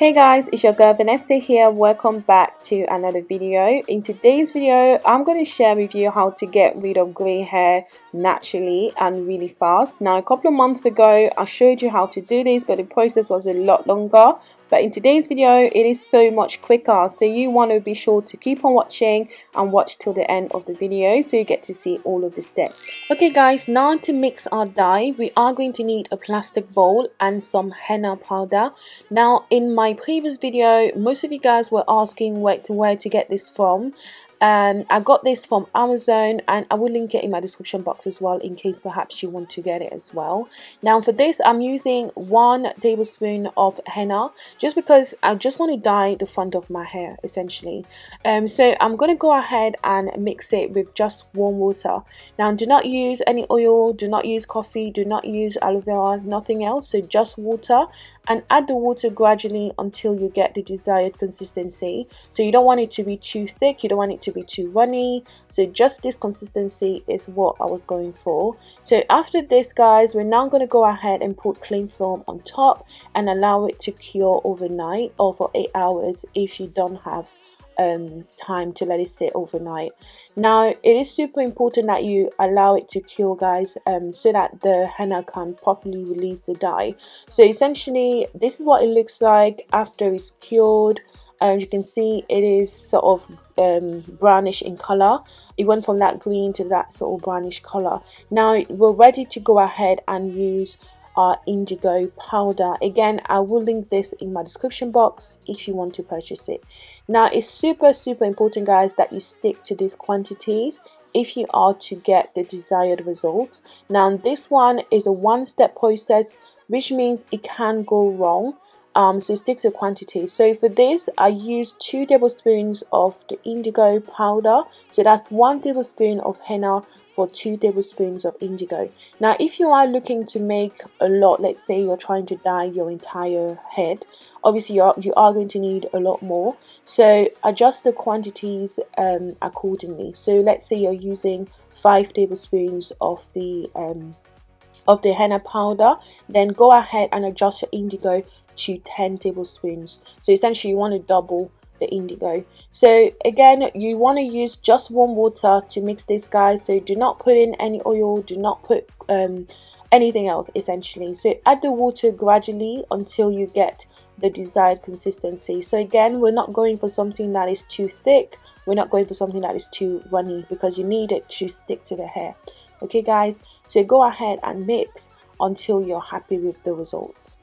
Hey guys, it's your girl Vanessa here. Welcome back to another video. In today's video, I'm going to share with you how to get rid of grey hair naturally and really fast. Now, a couple of months ago, I showed you how to do this, but the process was a lot longer. But in today's video, it is so much quicker. So you want to be sure to keep on watching and watch till the end of the video so you get to see all of the steps. Okay guys, now to mix our dye, we are going to need a plastic bowl and some henna powder. Now in my previous video, most of you guys were asking where to, where to get this from um, I got this from Amazon and I will link it in my description box as well in case perhaps you want to get it as well. Now for this I'm using one tablespoon of henna just because I just want to dye the front of my hair essentially. Um, so I'm going to go ahead and mix it with just warm water. Now do not use any oil, do not use coffee, do not use aloe vera, nothing else. So just water and add the water gradually until you get the desired consistency so you don't want it to be too thick you don't want it to be too runny. So just this consistency is what I was going for. So after this guys we're now going to go ahead and put cling film on top and allow it to cure overnight or for eight hours if you don't have um, time to let it sit overnight. Now it is super important that you allow it to cure guys um, so that the henna can properly release the dye. So essentially this is what it looks like after it's cured and you can see it is sort of um, brownish in color it went from that green to that sort of brownish color now we're ready to go ahead and use our indigo powder. Again i will link this in my description box if you want to purchase it. Now it's super super important guys that you stick to these quantities if you are to get the desired results. Now this one is a one-step process which means it can go wrong um, so stick to quantity. So for this I use two tablespoons of the indigo powder. So that's one tablespoon of henna for two tablespoons of indigo. Now if you are looking to make a lot let's say you're trying to dye your entire head obviously you are, you are going to need a lot more. So adjust the quantities um, accordingly. So let's say you're using five tablespoons of the um, of the henna powder then go ahead and adjust your indigo to 10 tablespoons so essentially you want to double the indigo. So again you want to use just warm water to mix this guys. So do not put in any oil do not put um, anything else essentially. So add the water gradually until you get the desired consistency. So again we're not going for something that is too thick. We're not going for something that is too runny because you need it to stick to the hair. Okay guys? So go ahead and mix until you're happy with the results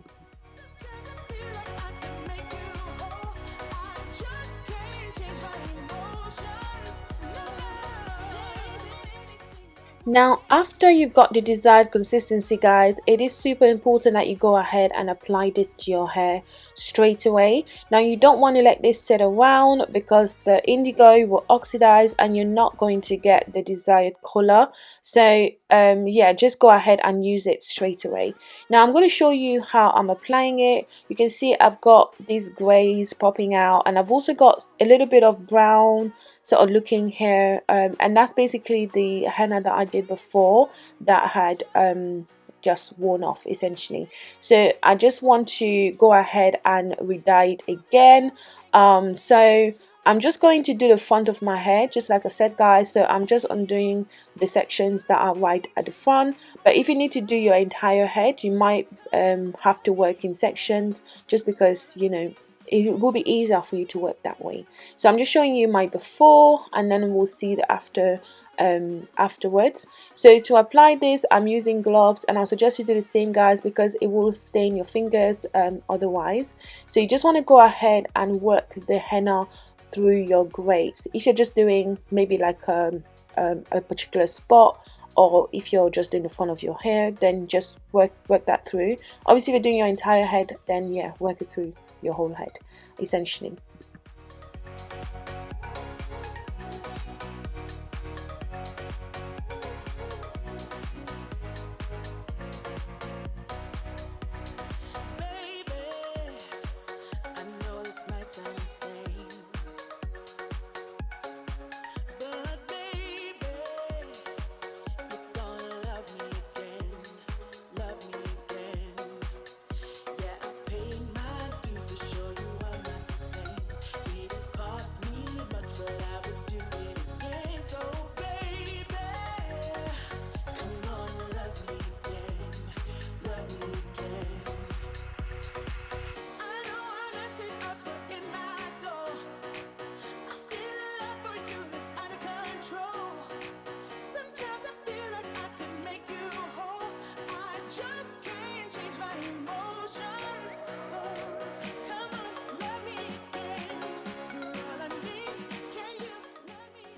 Now, after you've got the desired consistency, guys, it is super important that you go ahead and apply this to your hair straight away. Now, you don't want to let this sit around because the indigo will oxidize and you're not going to get the desired color. So, um, yeah, just go ahead and use it straight away. Now, I'm going to show you how I'm applying it. You can see I've got these grays popping out and I've also got a little bit of brown sort of looking here um, and that's basically the henna that I did before that had um, just worn off essentially. So I just want to go ahead and re-dye it again. Um, so I'm just going to do the front of my hair just like I said guys. So I'm just undoing the sections that are right at the front. But if you need to do your entire head you might um, have to work in sections just because you know it will be easier for you to work that way. So I'm just showing you my before and then we'll see the after um, afterwards. So to apply this I'm using gloves and I suggest you do the same guys because it will stain your fingers um, otherwise. So you just want to go ahead and work the henna through your grays if you're just doing maybe like um, um, a particular spot or if you're just doing the front of your hair then just work work that through. Obviously if you're doing your entire head then yeah work it through your whole head essentially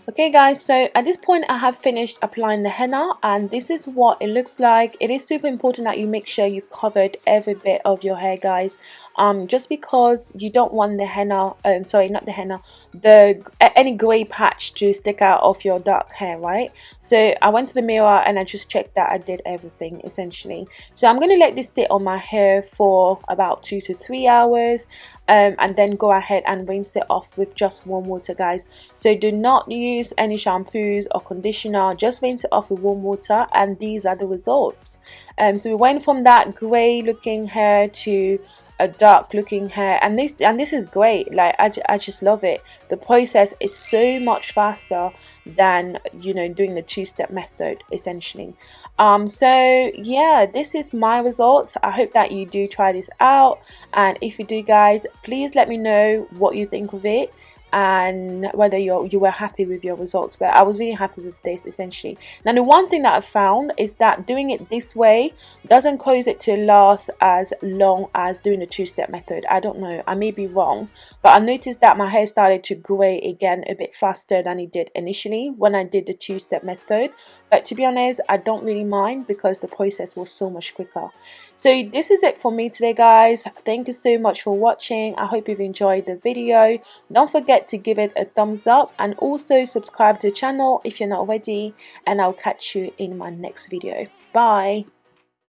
okay guys so at this point I have finished applying the henna and this is what it looks like. It is super important that you make sure you've covered every bit of your hair guys um, just because you don't want the henna um, sorry not the henna the any gray patch to stick out of your dark hair right? So I went to the mirror and I just checked that I did everything essentially. So I'm going to let this sit on my hair for about two to three hours um, and then go ahead and rinse it off with just warm water guys. So do not use any shampoos or conditioner. Just rinse it off with warm water and these are the results. Um, so we went from that gray looking hair to a dark looking hair and this and this is great like I, I just love it. The process is so much faster than you know doing the two-step method essentially. Um so yeah this is my results. I hope that you do try this out and if you do guys please let me know what you think of it and whether you you were happy with your results. But I was really happy with this essentially. Now the one thing that I found is that doing it this way doesn't cause it to last as long as doing the two-step method. I don't know. I may be wrong but I noticed that my hair started to gray again a bit faster than it did initially when I did the two-step method. But to be honest I don't really mind because the process was so much quicker so this is it for me today guys. Thank you so much for watching. I hope you've enjoyed the video. Don't forget to give it a thumbs up and also subscribe to the channel if you're not already and i'll catch you in my next video. Bye